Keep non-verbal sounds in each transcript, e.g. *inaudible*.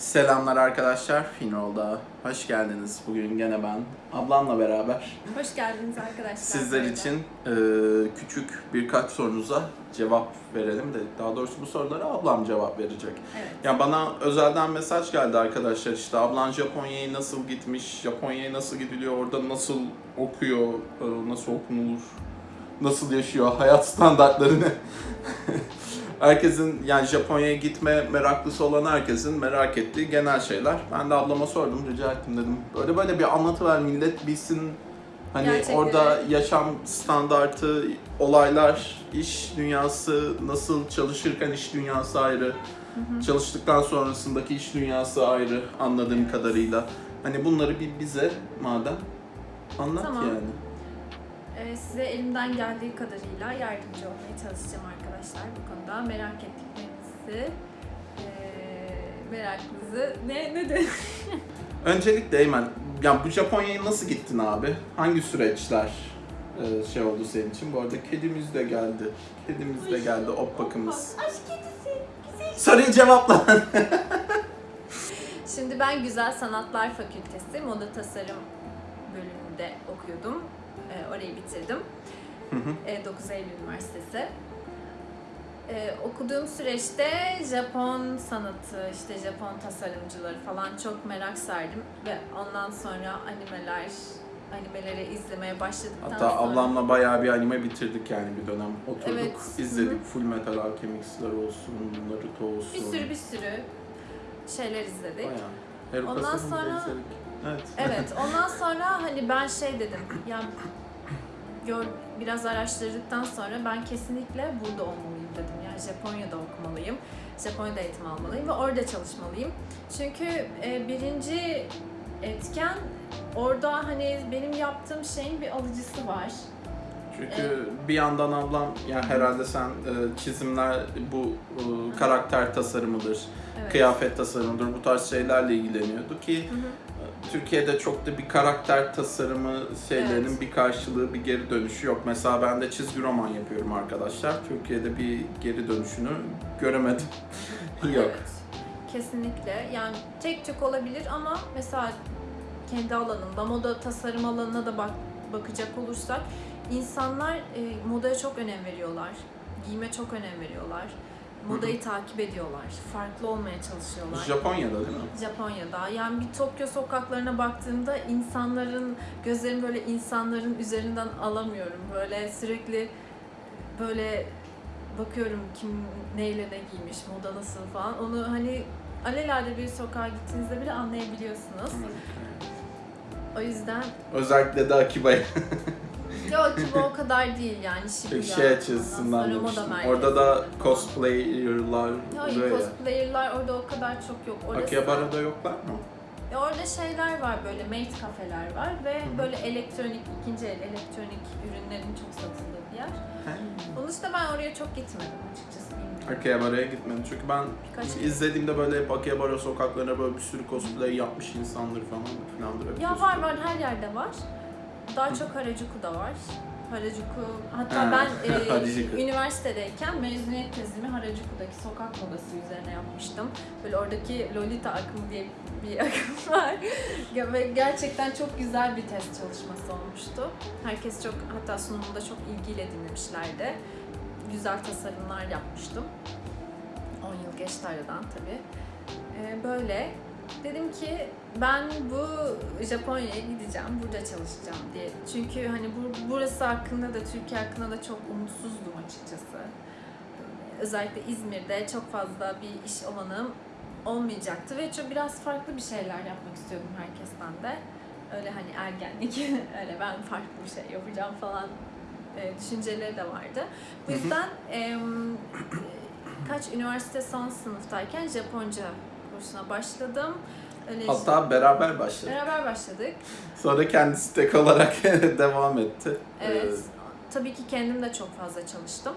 Selamlar arkadaşlar, Finrol'da hoş geldiniz. Bugün gene ben, ablamla beraber Hoş geldiniz arkadaşlar. sizler için e, küçük birkaç sorunuza cevap verelim de daha doğrusu bu sorulara ablam cevap verecek. Evet. Ya bana özelden mesaj geldi arkadaşlar işte ablan Japonya'ya nasıl gitmiş, Japonya'ya nasıl gidiliyor, orada nasıl okuyor, e, nasıl okunulur, nasıl yaşıyor, hayat standartlarını. *laughs* herkesin yani Japonya'ya gitme meraklısı olan herkesin merak ettiği genel şeyler. Ben de ablama sordum, rica ettim dedim. Böyle böyle bir anlatıver millet bilsin. Hani Gerçekleri. orada yaşam standartı, olaylar, iş dünyası, nasıl çalışırken iş dünyası ayrı, çalıştıktan sonrasındaki iş dünyası ayrı anladığım kadarıyla. Hani bunları bir bize madem anlat Tamam. yani. Ee, size elimden geldiği kadarıyla yardımcı olmaya çalışacağım arkadaşlar bu konuda. Merak ettiklerinizi, merakınızı ne ne de *laughs* Öncelikle Eymen, ya bu Japonya'ya nasıl gittin abi? Hangi süreçler e, şey oldu senin için? Bu arada kedimiz de geldi. Kedimiz de geldi, op bakımız. Aşk kedisi. Güzel. Soruyu cevapla. *laughs* Şimdi ben Güzel Sanatlar Fakültesi Moda Tasarım bölümünde okuyordum. Ee, orayı bitirdim. Hı hı. Ee, 9 Eylül Üniversitesi. Ee, okuduğum süreçte Japon sanatı, işte Japon tasarımcıları falan çok merak sardım ve ondan sonra animeler, animeleri izlemeye başladıktan Hatta sonra ablamla bayağı bir anime bitirdik yani bir dönem. Oturduk, Evet. izledik. Hı Full Metal Alchemist'ler olsun, Naruto olsun. bir sürü bir sürü şeyler izledik. Bayağı. Ondan sonra- izledik. Evet. Evet, *laughs* ondan sonra hani ben şey dedim, ya gör, biraz araştırdıktan sonra ben kesinlikle burada olmalıyım dedim. Yani Japonya'da okumalıyım, Japonya'da eğitim almalıyım ve orada çalışmalıyım. Çünkü e, birinci etken orada hani benim yaptığım şeyin bir alıcısı var. Çünkü bir yandan ablam ya herhalde sen e, çizimler bu e, karakter tasarımıdır, Evet. kıyafet tasarımıdır bu tarz şeylerle ilgileniyordu ki Hı hı. Türkiye'de çok da bir karakter tasarımı şeylerinin Evet. bir karşılığı, bir geri dönüşü yok. Mesela ben de çizgi roman yapıyorum arkadaşlar. Türkiye'de bir geri dönüşünü göremedim. *laughs* yok. Evet, kesinlikle. Yani tek tük olabilir ama mesela kendi alanında, moda tasarım alanına da bak, bakacak olursak insanlar e, modaya çok önem veriyorlar. Giyime çok önem veriyorlar. Modayı takip ediyorlar. Farklı olmaya çalışıyorlar. Japonya'da değil mi? Japonya'da. Yani bir Tokyo sokaklarına baktığımda insanların, gözlerimi böyle insanların üzerinden alamıyorum. Böyle sürekli böyle bakıyorum kim neyle ne giymiş, moda nasıl falan. Onu hani alelade bir sokağa gittiğinizde bile anlayabiliyorsunuz. O yüzden Özellikle de Akiba'ya *laughs* yok ki bu o kadar değil yani Shibuya. şey açısından demiştim. Orada da cosplayer'lar Hayır cosplayer'lar orada o kadar çok yok. Orası- Akihabara'da yoklar mı? E orada şeyler var böyle made kafeler var ve hı. böyle elektronik, ikinci el elektronik ürünlerin çok satıldığı bir yer. Onun dışında ben oraya çok gitmedim açıkçası. Akihabara'ya gitmedim çünkü ben Birkaç izlediğimde böyle hep Akihabara sokaklarına böyle bir sürü cosplay yapmış insandır falan hep Ya var var her yerde var. Daha çok Harajuku'da var. Harajuku, hatta Ha, ben *laughs* e, Harajuku. üniversitedeyken mezuniyet tezimi Harajuku'daki sokak modası üzerine yapmıştım. Böyle oradaki Lolita akımı diye bir *laughs* akım var. Ve gerçekten çok güzel bir test çalışması olmuştu. Herkes çok, hatta sunumunda çok ilgiyle dinlemişlerdi. Güzel tasarımlar yapmıştım. 10 yıl geçti aradan tabii. Ee, böyle. Dedim ki ben bu Japonya'ya gideceğim, burada çalışacağım diye. Çünkü hani bu, burası hakkında da, Türkiye hakkında da çok umutsuzdum açıkçası. Özellikle İzmir'de çok fazla bir iş alanım olmayacaktı ve çok biraz farklı bir şeyler yapmak istiyordum herkesten de. Öyle hani ergenlik, *laughs* öyle ben farklı bir şey yapacağım falan e, düşünceleri de vardı. Bu yüzden em, kaç üniversite son sınıftayken Japonca kursuna başladım. Öyle Hatta beraber başladık. beraber başladık. Sonra kendisi tek olarak *laughs* devam etti. Evet. Ee, Tabii ki kendim de çok fazla çalıştım.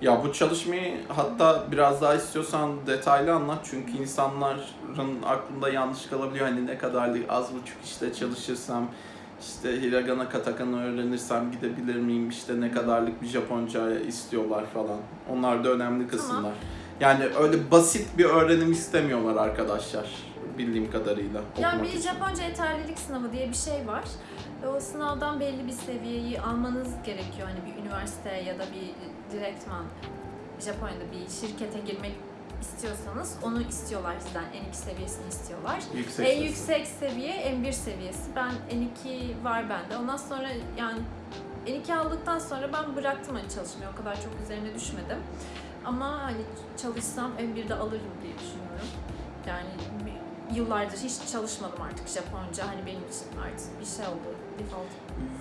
Ya bu çalışmayı hatta biraz daha istiyorsan detaylı anlat çünkü insanların aklında yanlış kalabiliyor hani ne kadarlık az buçuk işte çalışırsam işte hiragana katakana öğrenirsem gidebilir miyim işte ne kadarlık bir Japonca istiyorlar falan. Onlar da önemli kısımlar. Yani öyle basit bir öğrenim istemiyorlar arkadaşlar bildiğim kadarıyla. Yani bir için. Japonca yeterlilik sınavı diye bir şey var. Ve o sınavdan belli bir seviyeyi almanız gerekiyor. Hani bir üniversite ya da bir direktman Japonya'da bir şirkete girmek istiyorsanız onu istiyorlar sizden. N2 seviyesini istiyorlar. Yüksek en yüksek seviye M1 seviyesi. Ben N2 var bende. Ondan sonra yani N2 aldıktan sonra ben bıraktım hani çalışmayı. O kadar çok üzerine düşmedim. Ama hani çalışsam M1'de alırım diye düşünüyorum. Yani yıllardır hiç çalışmadım artık Japonca. Hani benim için artık bir şey oldu. Default.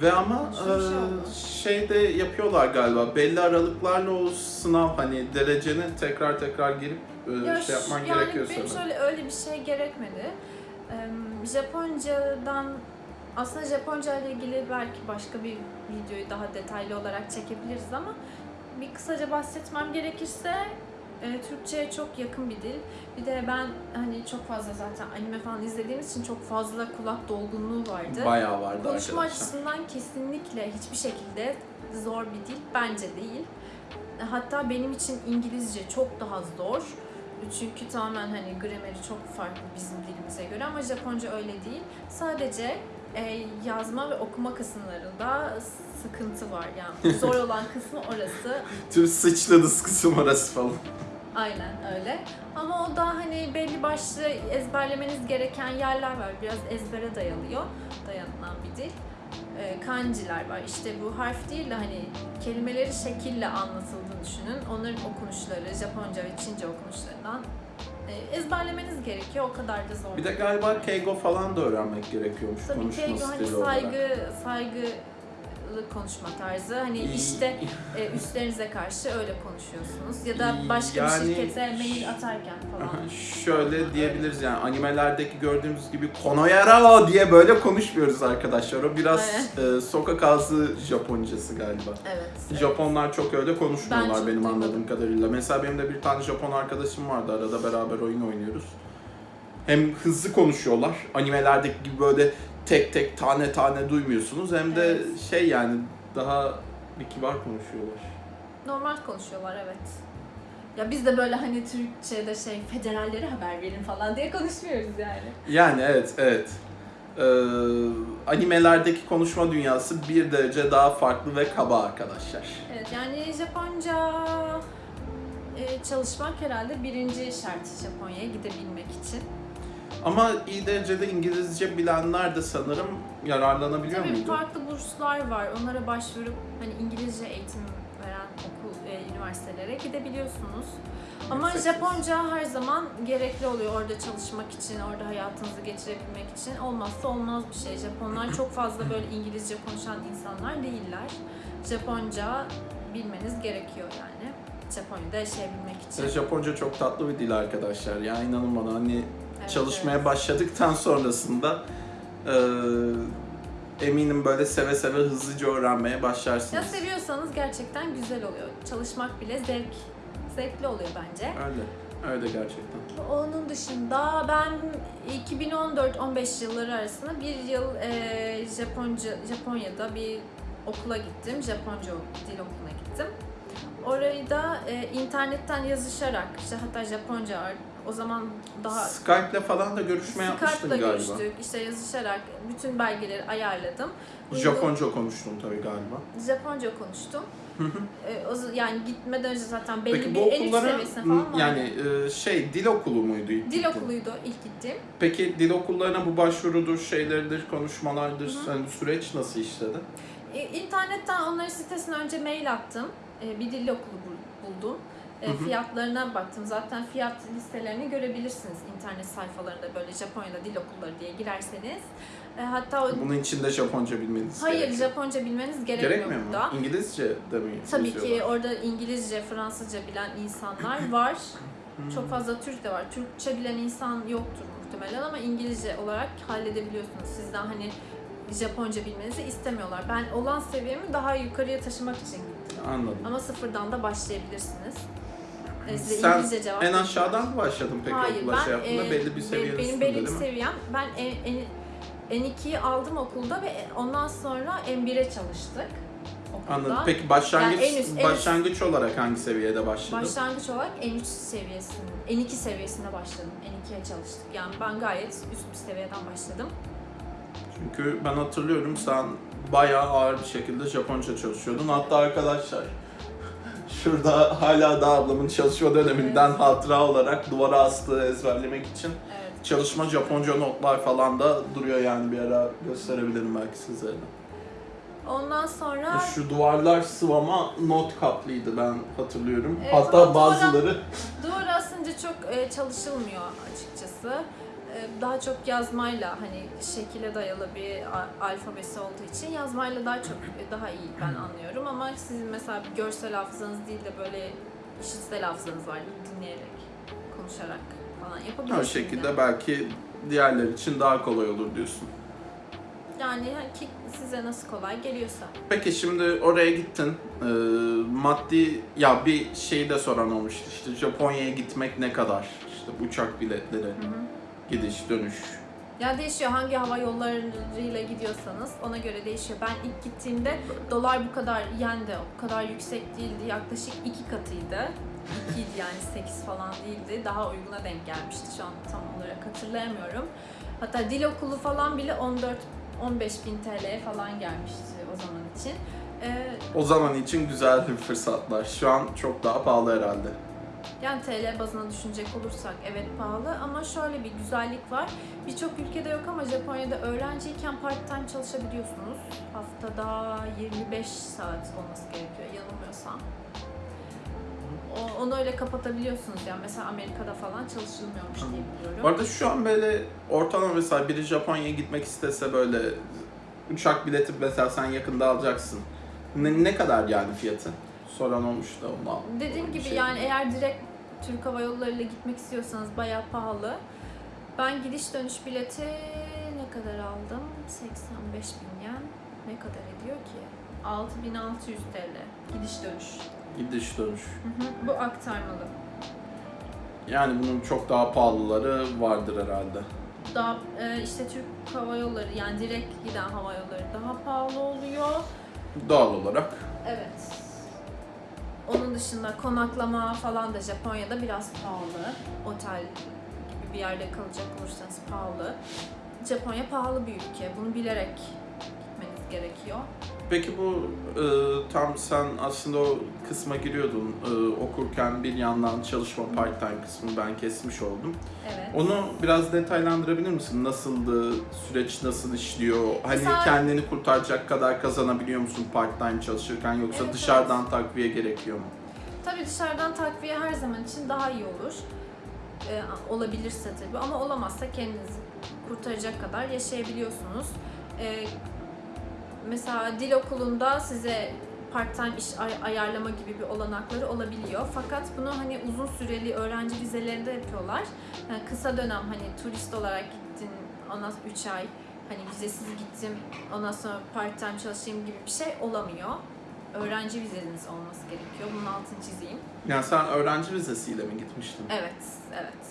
Ve ama şey e, oldu. şeyde yapıyorlar galiba belli aralıklarla o sınav hani dereceni tekrar tekrar girip e, Ya şey yapman şu- gerekiyor yani benim sanırım. şöyle öyle bir şey gerekmedi. Ee, Japoncadan aslında Japonca ile ilgili belki başka bir videoyu daha detaylı olarak çekebiliriz ama bir kısaca bahsetmem gerekirse e, Türkçe'ye çok yakın bir dil. Bir de ben hani çok fazla zaten anime falan izlediğimiz için çok fazla kulak dolgunluğu vardı. Bayağı vardı Konuşma arkadaşlar. açısından kesinlikle hiçbir şekilde zor bir dil bence değil. Hatta benim için İngilizce çok daha zor. Çünkü tamamen hani grameri çok farklı bizim dilimize göre ama Japonca öyle değil. Sadece e, yazma ve okuma kısımlarında sıkıntı var. Yani zor *laughs* olan kısmı orası. Tüm sıçladız kısım orası falan. Aynen öyle. Ama o da hani belli başlı ezberlemeniz gereken yerler var. Biraz ezbere dayalıyor. Dayanılan bir dil. Ee, kanjiler var. İşte bu harf değil de hani kelimeleri şekille anlatıldığını düşünün. Onların okunuşları, Japonca ve Çince okunuşlarından e, ezberlemeniz gerekiyor. O kadar da zor. Bir de galiba Keigo falan da öğrenmek gerekiyormuş Tabii konuşma ki hani stili olarak. saygı, saygılı konuşma tarzı. Hani işte e, üstlerinize karşı öyle konuşuyorsunuz. Ya da başka Yani- bir şirkete mail atarken falan. *laughs* Şöyle diyebiliriz yani animelerdeki gördüğümüz gibi konoyara diye böyle konuşmuyoruz arkadaşlar. O biraz e, sokak ağzı Japoncası galiba. Evet. evet. Japonlar çok öyle konuşmuyorlar Ben benim anladığım kadarıyla. Mesela benim de bir tane Japon arkadaşım vardı. Arada beraber oyun oynuyoruz. Hem hızlı konuşuyorlar. Animelerdeki gibi böyle tek tek tane tane duymuyorsunuz. Hem de Evet. şey yani daha bir kibar konuşuyorlar. Normal konuşuyorlar evet. Ya biz de böyle hani Türkçe'de şey federallere haber verin falan diye konuşmuyoruz yani. Yani evet, evet. Ee, animelerdeki konuşma dünyası bir derece daha farklı ve kaba arkadaşlar. Evet yani Japonca e, çalışmak herhalde birinci şart Japonya'ya gidebilmek için. Ama iyi derecede İngilizce bilenler de sanırım yararlanabiliyor Tabii muydu? farklı burslar var. Onlara başvurup hani İngilizce eğitim veren okul, e, üniversitelere gidebiliyorsunuz. Ama Yüksek Japonca her zaman gerekli oluyor orada çalışmak için, orada hayatınızı geçirebilmek için. Olmazsa olmaz bir şey. Japonlar çok fazla böyle İngilizce konuşan insanlar değiller. Japonca bilmeniz gerekiyor yani. Japonya'da yaşayabilmek için. Japonca çok tatlı bir dil arkadaşlar. Ya inanın bana hani Evet, çalışmaya evet. başladıktan sonrasında e, eminim böyle seve seve hızlıca öğrenmeye Ya başlarsınız. seviyorsanız gerçekten güzel oluyor. Çalışmak bile zevk, zevkli oluyor bence. Öyle. Öyle gerçekten. Onun dışında ben 2014-15 yılları arasında bir yıl e, Japonca Japonya'da bir okula gittim. Japonca dil okuluna gittim. Orayı da e, internetten yazışarak, işte hatta Japonca o zaman daha Skype'le falan da görüşme yapmıştın Skype'la galiba. görüştük. İşte yazışarak bütün belgeleri ayarladım. Japonca konuştun tabii galiba. Japonca konuştum. Hı hı. E, yani gitmeden önce zaten belli Peki bir en üst seviyesine falan vardı. yani e, şey dil okulu muydu? ilk Dil okuluydu ilk gittiğim. Peki dil okullarına bu başvurudur, şeylerdir, konuşmalardır, Hı hı. hani süreç nasıl işledi? E, İnternetten onların sitesine önce mail attım. Bir dil okulu bul- buldum. E. Fiyatlarına baktım. Zaten fiyat listelerini görebilirsiniz internet sayfalarında böyle Japonya'da dil okulları diye girerseniz. E, Hatta o- Bunun için de Japonca bilmeniz hayır gerekiyor. Japonca bilmeniz gerekmiyor, Gerekmiyor mu? burada. İngilizce de mi Tabii ki orada İngilizce, Fransızca bilen insanlar *clears throat* var. Hmm. Çok fazla Türk de var. Türkçe bilen insan yoktur muhtemelen ama İngilizce olarak halledebiliyorsunuz. Sizden hani Japonca bilmenizi istemiyorlar. Ben olan seviyemi daha yukarıya taşımak için. Anladım. Ama sıfırdan da başlayabilirsiniz. E, size Sen İngilizce cevap En aşağıdan mı başladın peki Hayır, okula ben şey yaptığında? e, belli bir seviyenin benim belli bir seviyem. Ben en, en, N2'yi aldım okulda ve ondan sonra M1'e çalıştık okulda. Anladım. Peki başlangıç Yani en üst- en başlangıç olarak hangi seviyede başladın? Başlangıç olarak N3 seviyesinde, N2 seviyesinde başladım. N2'ye çalıştık. Yani ben gayet üst bir seviyeden başladım. Çünkü ben hatırlıyorum sen bayağı ağır bir şekilde Japonca çalışıyordun. Hatta arkadaşlar *laughs* şurada hala da ablamın çalışma döneminden Evet. hatıra olarak duvara astığı ezberlemek için Evet. çalışma Japonca notlar falan da duruyor yani bir ara gösterebilirim belki size. Ondan sonra Şu duvarlar sıvama not kaplıydı ben hatırlıyorum. Evet, Hatta bazıları *laughs* duvar asınca çok e, çalışılmıyor açıkçası. E, daha çok yazmayla hani şekile dayalı bir alfabesi olduğu için yazmayla daha çok e, daha iyi ben anlıyorum ama sizin mesela bir görsel hafızanız değil de böyle işitsel hafızanız var dinleyerek, konuşarak falan yapabilirsiniz. o şekilde belki diğerler için daha kolay olur diyorsun. Yani size nasıl kolay geliyorsa. Peki şimdi oraya gittin. Ee, maddi ya bir şey de soran olmuştu. İşte Japonya'ya gitmek ne kadar? İşte uçak biletleri, gidiş, dönüş. Ya değişiyor hangi hava yollarıyla gidiyorsanız ona göre değişiyor. Ben ilk gittiğimde dolar bu kadar yen de o kadar yüksek değildi. Yaklaşık iki katıydı. İkiydi yani 8 falan değildi. Daha uyguna denk gelmişti şu an tam olarak hatırlayamıyorum. Hatta dil okulu falan bile 14 15 bin TL'ye falan gelmişti o zaman için. Ee, O zaman için güzel bir fırsatlar. Şu an çok daha pahalı herhalde. Yani TL bazına düşünecek olursak evet pahalı ama şöyle bir güzellik var. Birçok ülkede yok ama Japonya'da öğrenciyken part time çalışabiliyorsunuz. Haftada 25 saat olması gerekiyor yanılmıyorsam. O, onu öyle kapatabiliyorsunuz yani mesela Amerika'da falan çalışılmıyormuş diye biliyorum. Bu arada şu an böyle ortalama mesela biri Japonya'ya gitmek istese böyle uçak bileti mesela sen yakında alacaksın. Ne, ne kadar yani fiyatı? Soran olmuş da ondan. Dediğim gibi şey. yani eğer direkt Türk Hava Yolları ile gitmek istiyorsanız bayağı pahalı. Ben gidiş dönüş bileti ne kadar aldım? 85 bin yen. Ne kadar ediyor ki? 6600 TL. Gidiş dönüş. Gidiş dönüş. Hı hı, Bu aktarmalı. Yani bunun çok daha pahalıları vardır herhalde. Daha e, işte Türk Hava Yolları yani direkt giden hava yolları daha pahalı oluyor. Doğal olarak. Evet. Onun dışında konaklama falan da Japonya'da biraz pahalı. Otel gibi bir yerde kalacak olursanız pahalı. Japonya pahalı bir ülke. Bunu bilerek gerekiyor. Peki bu e, tam sen aslında o kısma giriyordun e, okurken bir yandan çalışma part time kısmını ben kesmiş oldum. Evet. Onu biraz detaylandırabilir misin? Nasıldı? Süreç nasıl işliyor? Hani Mesela- kendini kurtaracak kadar kazanabiliyor musun part time çalışırken yoksa Evet, dışarıdan takviye gerekiyor mu? Tabii dışarıdan takviye her zaman için daha iyi olur. Ee, olabilirse tabii ama olamazsa kendinizi kurtaracak kadar yaşayabiliyorsunuz. Ee, mesela dil okulunda size part-time iş ay- ayarlama gibi bir olanakları olabiliyor. Fakat bunu hani uzun süreli öğrenci vizelerinde yapıyorlar. Yani kısa dönem hani turist olarak gittin, ondan sonra 3 ay hani vizesiz gittim, ondan sonra part-time çalışayım gibi bir şey olamıyor. Öğrenci vizeniz olması gerekiyor. Bunun altını çizeyim. Yani sen öğrenci vizesiyle mi gitmiştin? Evet, evet.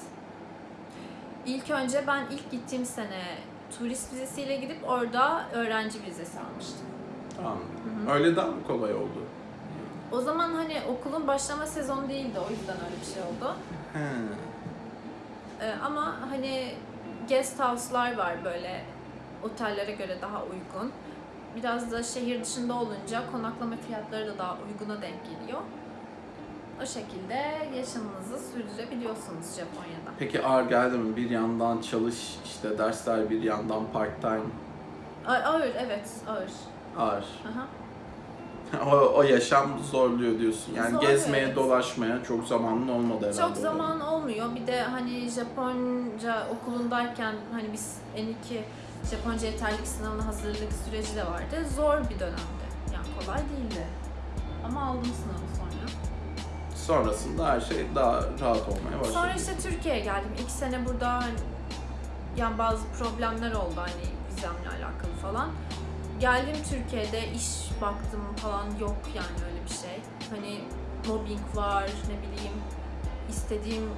İlk önce ben ilk gittiğim sene turist vizesiyle gidip orada öğrenci vizesi almıştım. Tamam. Hı hı. Öyle daha mı kolay oldu? O zaman hani okulun başlama sezonu değildi o yüzden öyle bir şey oldu. He. Ee, ama hani guest house'lar var böyle otellere göre daha uygun. Biraz da şehir dışında olunca konaklama fiyatları da daha uyguna denk geliyor. O şekilde yaşamınızı sürdürebiliyorsunuz Japonya'da. Peki ağır geldi mi? Bir yandan çalış, işte dersler bir yandan part time. A- Ağır, evet ağır. Ağır. Aha. *laughs* o, o yaşam zorluyor diyorsun. Yani Zorluyor, gezmeye, evet. dolaşmaya çok zamanın olmadı herhalde. Çok orada. zaman olmuyor. Bir de hani Japonca okulundayken hani biz N2 Japonca yeterlilik sınavına hazırlık süreci de vardı. Zor bir dönemdi. Yani kolay değildi. Ama aldım sınavı. Sonrasında her şey daha rahat olmaya başladı. Sonra işte Türkiye'ye geldim. İki sene burada hani yani bazı problemler oldu hani vizemle alakalı falan. Geldim Türkiye'de iş baktım falan yok yani öyle bir şey. Hani mobbing var ne bileyim istediğim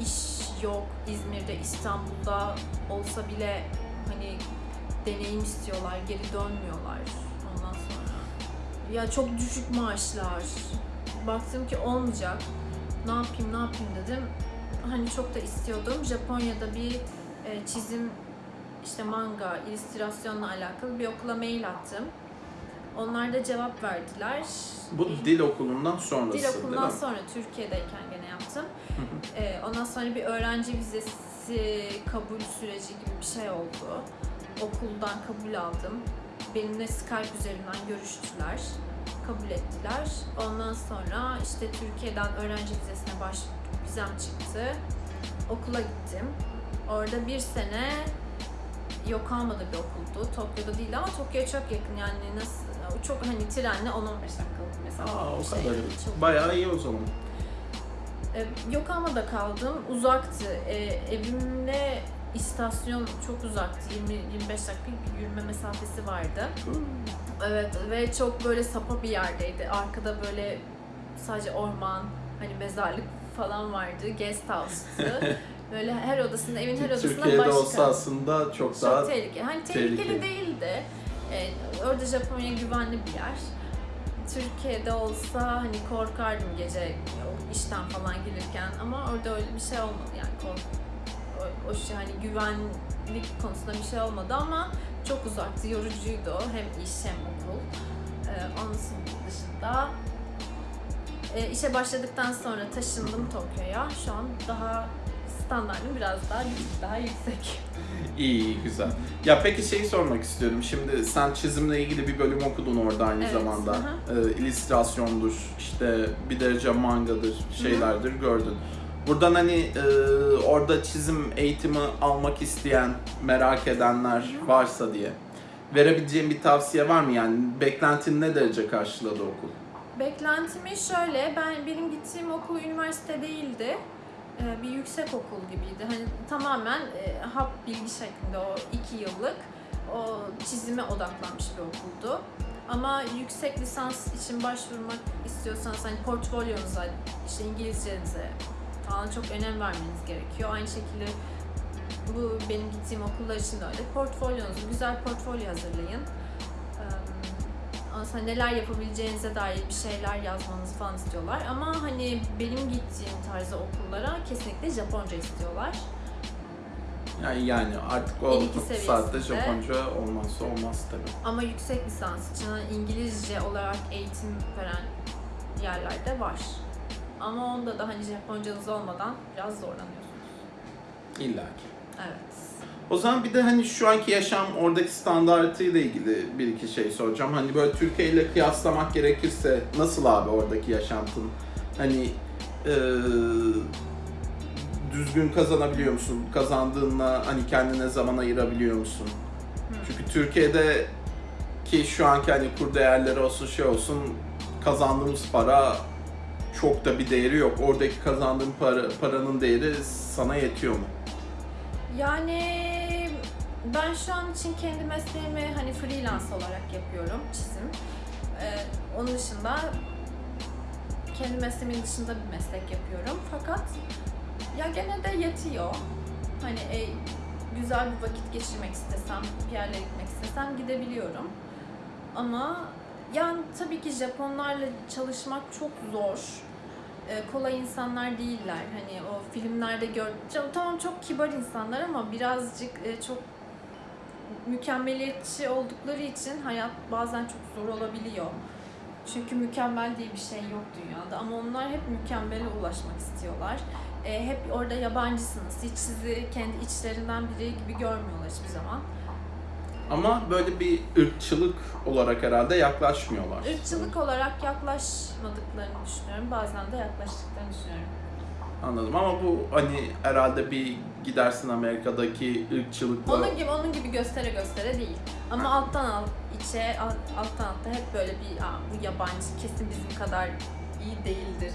iş yok İzmir'de İstanbul'da olsa bile hani deneyim istiyorlar geri dönmüyorlar ondan sonra ya çok düşük maaşlar. Baktım ki olmayacak. Ne yapayım ne yapayım dedim. Hani çok da istiyordum. Japonya'da bir e, çizim işte manga, illüstrasyonla alakalı bir okula mail attım. Onlar da cevap verdiler. Bu dil okulundan sonrası Dil okulundan sonra Türkiye'deyken gene yaptım. Ee, ondan sonra bir öğrenci vizesi kabul süreci gibi bir şey oldu. Okuldan kabul aldım. Benimle Skype üzerinden görüştüler. Kabul ettiler. Ondan sonra işte Türkiye'den öğrenci vizesine baş vizem çıktı. Okula gittim. Orada bir sene Yokohama'da bir okuldu. Tokyo'da değil ama Tokyo'ya çok yakın yani nasıl çok hani trenle 10-15 dakikalık mesafe Aa, o şey. kadar. Çok Bayağı iyi o zaman. e, Yokohama'da kaldım. Uzaktı. E, evimle istasyon çok uzaktı. 20-25 dakika yürüme mesafesi vardı. Evet ve çok böyle sapa bir yerdeydi. Arkada böyle sadece orman, hani mezarlık falan vardı. Guest house'tı. *laughs* böyle her odasında, evin her odasında Türkiye'de başka. olsa aslında çok, çok daha tehlikeli. Hani tehlikeli, tehlikeli. değildi. E, orada Japonya güvenli bir yer. Türkiye'de olsa hani korkardım gece işten falan gelirken ama orada öyle bir şey olmadı yani kork o, o şey hani güvenlik konusunda bir şey olmadı ama çok uzaktı, yorucuydu o. hem iş hem okul. Ee, onun dışında e, işe başladıktan sonra taşındım Tokyo'ya. Şu an daha standartım biraz daha daha yüksek. iyi, iyi, güzel. Ya peki şeyi sormak istiyorum. Şimdi sen çizimle ilgili bir bölüm okudun orada aynı Evet, zamanda. hı Ee, illüstrasyondur, işte bir derece mangadır, şeylerdir gördün. Buradan hani e, orada çizim eğitimi almak isteyen, merak edenler varsa diye verebileceğim bir tavsiye var mı yani? Beklentin ne derece karşıladı okul? Beklentimi şöyle, ben benim gittiğim okul üniversite değildi. Ee, Bir yüksek okul gibiydi. Hani tamamen e, hap bilgi şeklinde o iki yıllık o çizime odaklanmış bir okuldu. Ama yüksek lisans için başvurmak istiyorsanız hani portfolyonuza, işte İngilizcenize falan çok önem vermeniz gerekiyor. Aynı şekilde bu benim gittiğim okullar için de öyle. Portfolyonuzu, güzel portfolyo hazırlayın. Ondan neler yapabileceğinize dair bir şeyler yazmanızı falan istiyorlar. Ama hani benim gittiğim tarzda okullara kesinlikle Japonca istiyorlar. Yani yani artık o saatte Japonca olmazsa olmaz tabii. Ama yüksek lisans için İngilizce olarak eğitim veren yerlerde var. Ama onda da hani Japoncanız olmadan biraz zorlanıyorsunuz. İlla ki. Evet. O zaman bir de hani şu anki yaşam oradaki standartıyla ilgili bir iki şey soracağım. Hani böyle Türkiye ile kıyaslamak gerekirse nasıl abi oradaki yaşantın? Hani eee, düzgün kazanabiliyor musun? Kazandığınla hani kendine zaman ayırabiliyor musun? Çünkü Türkiye'de ki şu anki hani kur değerleri olsun şey olsun kazandığımız para çok da bir değeri yok. Oradaki kazandığın para, paranın değeri sana yetiyor mu? Yani ben şu an için kendi mesleğimi hani freelance olarak yapıyorum çizim. Ee, onun dışında kendi mesleğimin dışında bir meslek yapıyorum. Fakat ya gene de yetiyor. Hani e, güzel bir vakit geçirmek istesem, bir yerlere gitmek istesem gidebiliyorum. Ama yani tabii ki Japonlarla çalışmak çok zor. Ee, kolay insanlar değiller. Hani o filmlerde gör tamam çok kibar insanlar ama birazcık e, çok mükemmeliyetçi oldukları için hayat bazen çok zor olabiliyor. Çünkü mükemmel diye bir şey yok dünyada ama onlar hep mükemmele ulaşmak istiyorlar. E, hep orada yabancısınız. Hiç sizi kendi içlerinden biri gibi görmüyorlar hiçbir zaman. Ama böyle bir ırkçılık olarak herhalde yaklaşmıyorlar. Irkçılık olarak yaklaşmadıklarını düşünüyorum. Bazen de yaklaştıklarını düşünüyorum. Anladım ama bu hani herhalde bir gidersin Amerika'daki ırkçılıkla Onun gibi onun gibi göstere göstere değil. Ama alttan alt içe alt- alttan alta hep böyle bir Aa, bu yabancı kesin bizim kadar iyi değildir.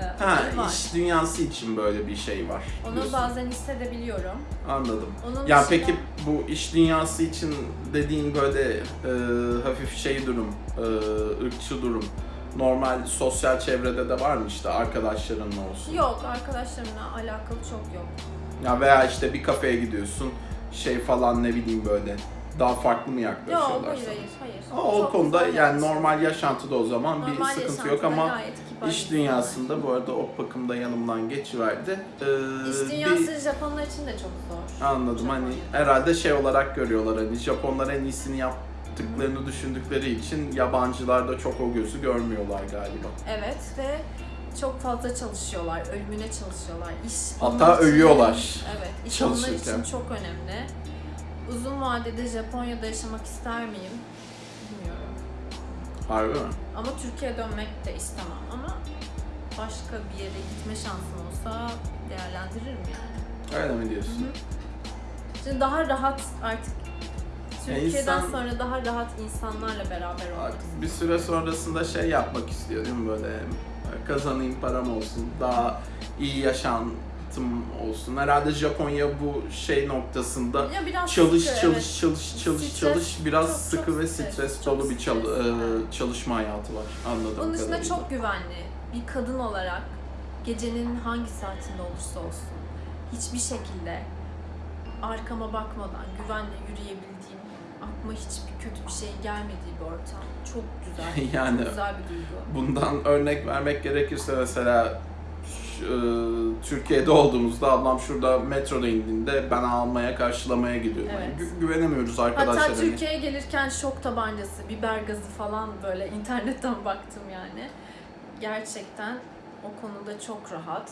Ee, ha, var. iş dünyası için böyle bir şey var. Onu diyorsun. bazen hissedebiliyorum. Anladım. Onun Ya dışında- peki bu iş dünyası için dediğin böyle e, hafif şey durum, e, ırkçı durum. Normal sosyal çevrede de var mı işte arkadaşlarınla olsun? Yok arkadaşlarımla alakalı çok yok. Ya veya işte bir kafeye gidiyorsun şey falan ne bileyim böyle Daha farklı mı Yok yaklaşıyorlar hayır sana? hayır hayır. Ama o Çok konuda yani normal yaşantıda o zaman bir Normal sıkıntı yok ama iş dünyasında bu arada o bakımda yanımdan geçiverdi. Ee, İş bir- dünyası Japonlar için de çok zor. Anladım hani herhalde şey olarak görüyorlar hani Japonlar en iyisini yaptıklarını düşündükleri için yabancılar da çok o gözü görmüyorlar galiba. Evet ve çok fazla çalışıyorlar, ölümüne çalışıyorlar. İş Hatta için- ölüyorlar Evet, iş onlar için çok önemli. Uzun vadede Japonya'da yaşamak ister miyim? Bilmiyorum. Harbi mi? Ama Türkiye'ye dönmek de istemem ama başka bir yere gitme şansım olsa değerlendiririm yani. Öyle mi diyorsun? Şimdi daha rahat artık Türkiye'den insan- sonra daha rahat insanlarla beraber olmak bir süre sonrasında şey yapmak istiyor değil mi böyle kazanayım param olsun daha iyi yaşantım olsun. Herhalde Japonya bu şey noktasında Ya biraz çalış sıkı, çalış evet. çalış çalış Stres, çalış biraz çok- sıkı çok ve stres, dolu bir çal- evet. çalışma hayatı var anladığım Onun dışında kadarıyla. çok güvenli. Bir kadın olarak gecenin hangi saatinde olursa olsun hiçbir şekilde arkama bakmadan güvenle yürüyebildiğim, aklıma hiçbir kötü bir şey gelmediği bir ortam. Çok güzel. *laughs* Yani- çok güzel bir duygu. Bundan örnek vermek gerekirse mesela Türkiye'de olduğumuzda ablam şurada metroda indiğinde ben almaya karşılamaya gidiyorum. Yani Evet. gü- güvenemiyoruz arkadaşlar. Hatta. Türkiye'ye gelirken şok tabancası, biber gazı falan böyle *laughs* internetten baktım yani. Gerçekten o konuda çok rahat.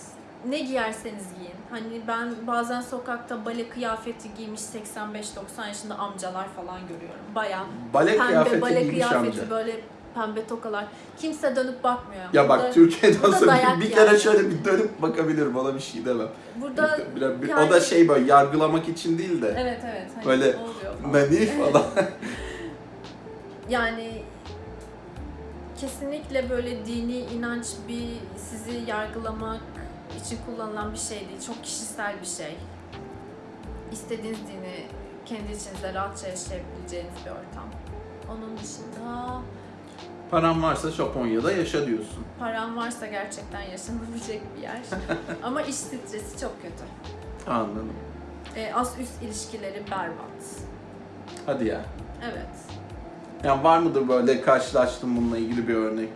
Ne giyerseniz giyin. Hani ben bazen sokakta bale kıyafeti giymiş 85-90 yaşında amcalar falan görüyorum. Baya Bale pembe kıyafeti bale kıyafeti amca. böyle pembe tokalar. Kimse dönüp bakmıyor. Ya Burada- bak Türkiye'de olsa bir, bir kere yani. şöyle bir dönüp bakabilirim ona bir şey demem. Burada Bir- bir- yani- O da şey böyle yargılamak için değil de evet evet. Hani Böyle beni falan. *laughs* Yani kesinlikle böyle dini inanç bir sizi yargılamak için kullanılan bir şey değil. Çok kişisel bir şey. İstediğiniz dini kendi içinizde rahatça yaşayabileceğiniz bir ortam. Onun dışında Paran varsa Japonya'da yaşa diyorsun. param varsa gerçekten yaşanabilecek bir yer. *laughs* Ama iş stresi çok kötü. Anladım. E, az üst ilişkileri berbat. Hadi ya. Evet. Yani var mıdır böyle karşılaştım bununla ilgili bir örnek,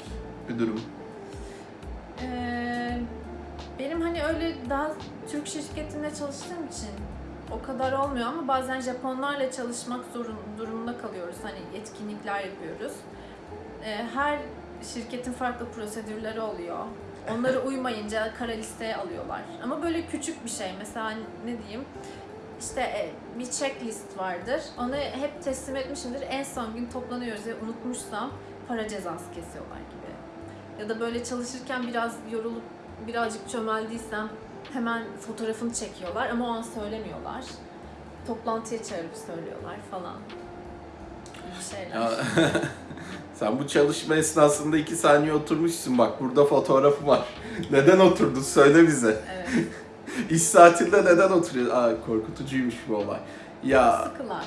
bir durum? Ee, benim hani öyle daha Türk şirketinde çalıştığım için o kadar olmuyor ama bazen Japonlarla çalışmak zorun, durumunda kalıyoruz. Hani etkinlikler yapıyoruz. Ee, her şirketin farklı prosedürleri oluyor. Onlara uymayınca kara listeye alıyorlar. Ama böyle küçük bir şey. Mesela ne diyeyim? İşte e, bir checklist vardır. Onu hep teslim etmişimdir. En son gün toplanıyoruz ve unutmuşsam para cezası kesiyorlar gibi. Ya da böyle çalışırken biraz yorulup birazcık çömeldiysem hemen fotoğrafını çekiyorlar ama o an söylemiyorlar. Toplantıya çağırıp söylüyorlar falan. Bir şeyler. *laughs* Sen bu çalışma esnasında iki saniye oturmuşsun bak burada fotoğrafı var. *laughs* Neden oturdun söyle bize. Evet. *laughs* İş saatinde neden oturuyor? Aa korkutucuymuş bu olay. Ya Sıkılar.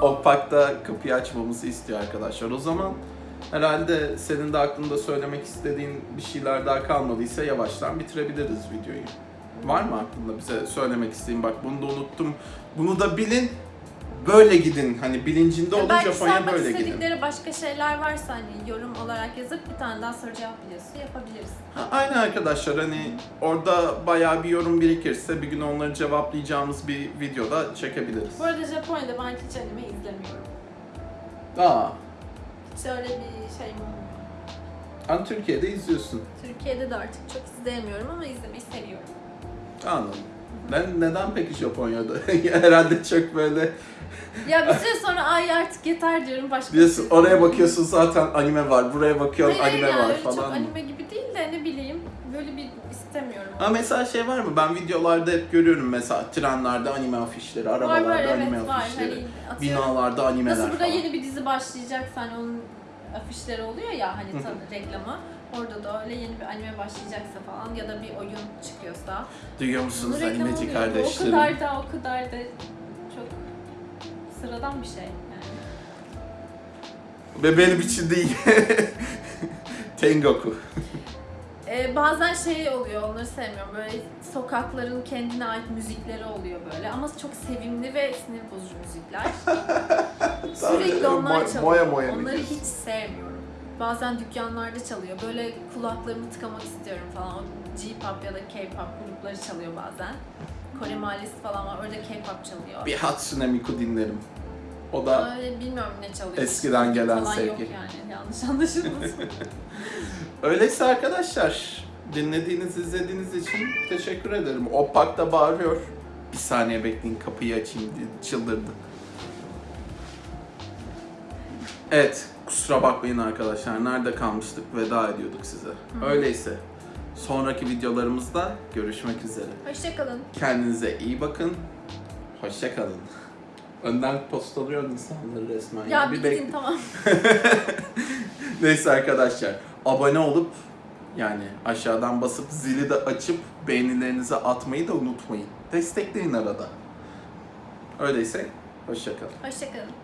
*laughs* Opak'ta kapıyı açmamızı istiyor arkadaşlar. O zaman herhalde senin de aklında söylemek istediğin bir şeyler daha kalmadıysa yavaştan bitirebiliriz videoyu. Var mı aklında bize söylemek istediğin bak bunu da unuttum. Bunu da bilin. Böyle gidin. Hani bilincinde olun Belki Japonya sormak böyle gidin. istedikleri başka şeyler varsa hani yorum olarak yazıp bir tane daha soru cevap videosu yapabiliriz. Ha, Aynen arkadaşlar hani orada bayağı bir yorum birikirse bir gün onları cevaplayacağımız bir videoda çekebiliriz. Bu arada Japonya'da ben hiç anime izlemiyorum. Aa, Hiç öyle bir şeyim olmuyor. hani Türkiye'de izliyorsun. Türkiye'de de artık çok izleyemiyorum ama izlemeyi seviyorum. Anladım. Ben neden peki Japonya'da? *laughs* Herhalde çok böyle Ya bir süre sonra ay artık yeter diyorum başka bir şey oraya bakıyorsun zaten anime var, buraya bakıyorsun Hayır, anime yani var öyle çok falan. anime gibi değil de ne bileyim böyle bir istemiyorum. Ama mesela şey var mı? Ben videolarda hep görüyorum mesela trenlerde anime afişleri, var arabalarda var anime evet var. afişleri, Hani binalarda animeler nasıl burada falan. yeni bir dizi başlayacaksa hani onun afişleri oluyor ya hani reklamı. Orada da öyle yeni bir anime başlayacaksa falan ya da bir oyun çıkıyorsa. Duyuyor musunuz animeci. Bu O kardeşlerim? kadar da o kadar da sıradan bir şey yani. Ve benim için değil. *laughs* Tengoku. Ee, bazen şey oluyor, onları sevmiyorum. Böyle sokakların kendine ait müzikleri oluyor böyle. Ama çok sevimli ve sinir bozucu müzikler. *laughs* Sürekli onlar çalıyor. moya moya Onları hiç sevmiyorum. Bazen dükkanlarda çalıyor. Böyle kulaklarımı tıkamak istiyorum falan. O J-pop ya da K-pop grupları çalıyor bazen. Kore Mahallesi falan var. Orada K-pop çalıyor. Bir Hatsune Miku dinlerim. O da Öyle bilmiyorum ne çalıyor. Eskiden gelen falan sevgi. Yok yani yanlış anlaşılmasın. *laughs* *laughs* Öyleyse arkadaşlar dinlediğiniz, izlediğiniz için teşekkür ederim. Opak da bağırıyor. Bir saniye bekleyin kapıyı açayım diye çıldırdı. Evet kusura bakmayın arkadaşlar. Nerede kalmıştık? Veda ediyorduk size. Öyleyse sonraki videolarımızda görüşmek üzere. Hoşçakalın. Kendinize iyi bakın. Hoşça kalın. Önden postalıyor insanları resmen. Ya bir gidin tamam. *laughs* Neyse arkadaşlar abone olup yani aşağıdan basıp zili de açıp beğenilerinizi atmayı da unutmayın. Destekleyin arada. Öyleyse hoşçakalın. Hoşçakalın.